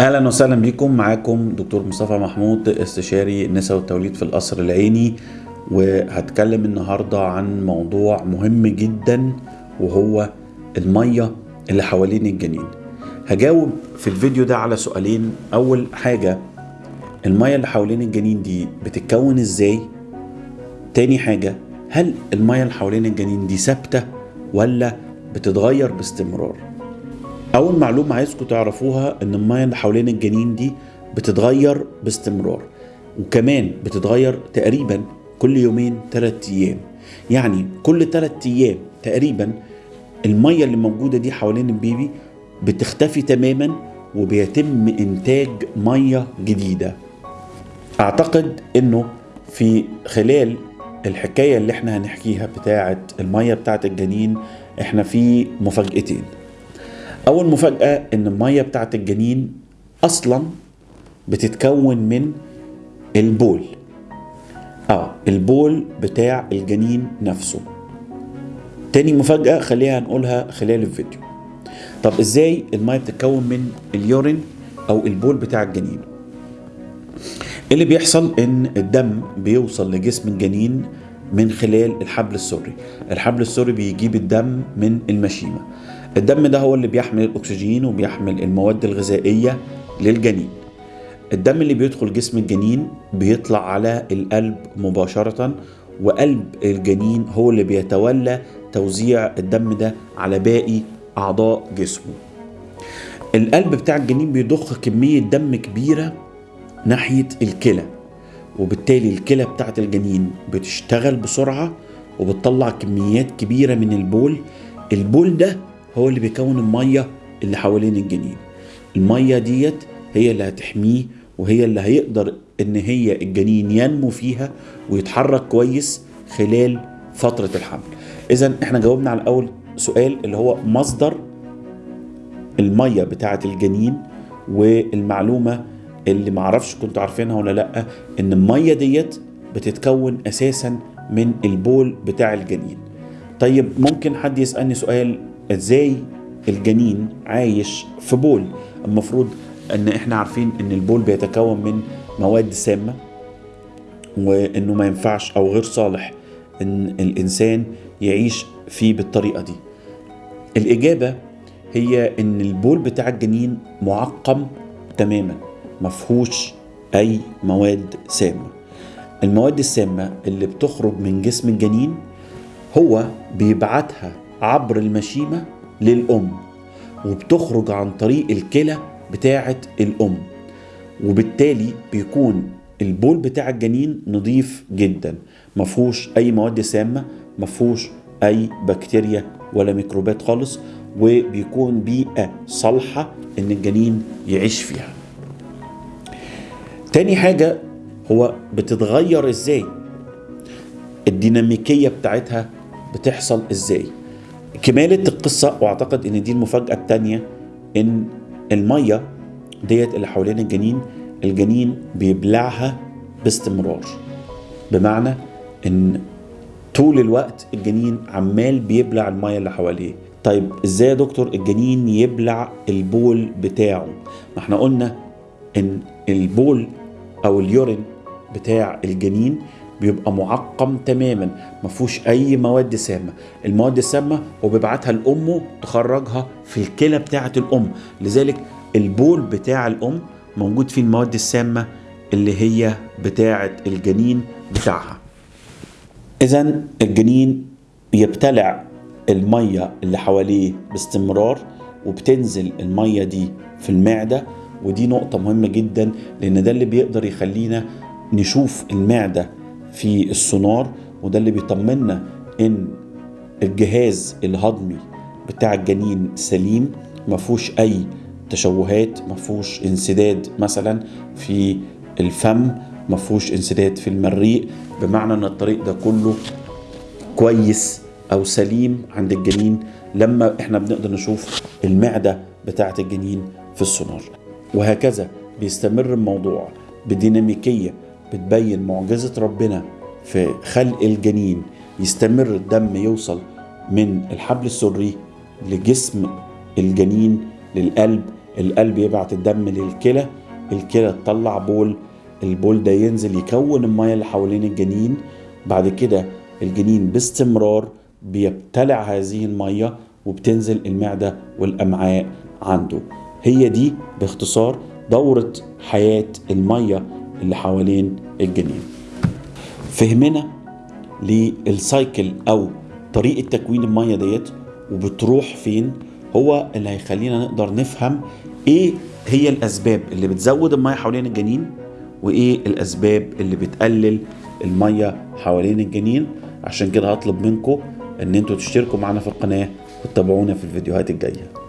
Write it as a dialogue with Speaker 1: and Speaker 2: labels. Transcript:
Speaker 1: أهلا وسهلا بكم. معاكم دكتور مصطفى محمود استشاري النساء والتوليد في القصر العيني. وهتكلم النهارده عن موضوع مهم جدا وهو المية اللي حوالين الجنين. هجاوب في الفيديو ده على سؤالين. أول حاجة المية اللي حوالين الجنين دي بتتكون إزاي؟ تاني حاجة هل المية اللي حوالين الجنين دي ثابتة ولا بتتغير باستمرار؟ أول معلومة عايزكم تعرفوها إن المية اللي حوالين الجنين دي بتتغير باستمرار وكمان بتتغير تقريبا كل يومين ثلاث أيام. يعني كل ثلاث أيام تقريبا المية اللي موجودة دي حوالين البيبي بتختفي تماما وبيتم إنتاج مية جديدة. أعتقد إنه في خلال الحكاية اللي إحنا هنحكيها بتاعة المية بتاعة الجنين إحنا في مفاجأتين. أول مفاجأة إن المية بتاعة الجنين أصلا بتتكون من البول. آه البول بتاع الجنين نفسه. تاني مفاجأة خليها نقولها خلال الفيديو. طب إزاي المية بتتكون من اليورين أو البول بتاع الجنين؟ اللي بيحصل إن الدم بيوصل لجسم الجنين من خلال الحبل السري. الحبل السري بيجيب الدم من المشيمة. الدم ده هو اللي بيحمل الأكسجين وبيحمل المواد الغذائية للجنين. الدم اللي بيدخل جسم الجنين بيطلع على القلب مباشرة وقلب الجنين هو اللي بيتولى توزيع الدم ده على باقي أعضاء جسمه. القلب بتاع الجنين بيضخ كمية دم كبيرة ناحية الكلى وبالتالي الكلى بتاعت الجنين بتشتغل بسرعة وبتطلع كميات كبيرة من البول. البول ده هو اللي بيكون المية اللي حوالين الجنين. المية ديت هي اللي هتحميه وهي اللي هيقدر إن هي الجنين ينمو فيها ويتحرك كويس خلال فترة الحمل. اذا إحنا جاوبنا على اول سؤال اللي هو مصدر المية بتاعة الجنين والمعلومة اللي معرفش كنتوا عارفينها ولا لأ إن المية ديت بتتكون أساسا من البول بتاع الجنين. طيب ممكن حد يسألني سؤال إزاي الجنين عايش في بول. المفروض ان إحنا عارفين ان البول بيتكون من مواد سامة وانه ما ينفعش أو غير صالح ان الانسان يعيش فيه بالطريقة دي. الإجابة هي ان البول بتاع الجنين معقم تماما مفهوش اي مواد سامة. المواد السامة اللي بتخرج من جسم الجنين هو بيبعتها عبر المشيمة للأم وبتخرج عن طريق الكلى بتاعة الأم وبالتالي بيكون البول بتاع الجنين نظيف جدا مفهوش أي مواد سامة مفهوش أي بكتيريا ولا ميكروبات خالص وبيكون بيئة صالحة إن الجنين يعيش فيها. تاني حاجة هو بتتغير إزاي؟ الديناميكية بتاعتها بتحصل إزاي؟ كمالة القصة وأعتقد إن دي المفاجأة التانية إن المية ديت اللي حوالين الجنين الجنين بيبلعها باستمرار. بمعنى إن طول الوقت الجنين عمال بيبلع المية اللي حواليه. طيب إزاي يا دكتور الجنين يبلع البول بتاعه؟ ما إحنا قلنا إن البول أو اليورين بتاع الجنين بيبقى معقم تماما ما فيهوش أي مواد سامة. المواد السامة هو بيبعتها لأمه تخرجها في الكلى بتاعة الأم. لذلك البول بتاع الأم موجود فيه المواد السامة اللي هي بتاعة الجنين بتاعها. اذا الجنين يبتلع المية اللي حواليه باستمرار وبتنزل المية دي في المعدة. ودي نقطة مهمة جدا لأن ده اللي بيقدر يخلينا نشوف المعدة في السونار وده اللي بيطمنا إن الجهاز الهضمي بتاع الجنين سليم ما فيهوش أي تشوهات ما فيهوش انسداد مثلا في الفم ما فيهوش انسداد في المريء. بمعنى إن الطريق ده كله كويس أو سليم عند الجنين لما إحنا بنقدر نشوف المعدة بتاعة الجنين في السونار. وهكذا بيستمر الموضوع بديناميكية بتبين معجزة ربنا في خلق الجنين يستمر الدم يوصل من الحبل السري لجسم الجنين للقلب القلب يبعت الدم للكلى الكلى تطلع بول البول ده ينزل يكون المية اللي حوالين الجنين. بعد كده الجنين باستمرار بيبتلع هذه المية وبتنزل المعدة والأمعاء عنده. هي دي باختصار دورة حياة المية اللي حوالين الجنين. فهمنا للسايكل أو طريقة تكوين المية ديت وبتروح فين هو اللي هيخلينا نقدر نفهم إيه هي الأسباب اللي بتزود المية حوالين الجنين وإيه الأسباب اللي بتقلل المية حوالين الجنين. عشان كده هطلب منكم إن أنتوا تشتركوا معنا في القناة وتتابعونا في الفيديوهات الجاية.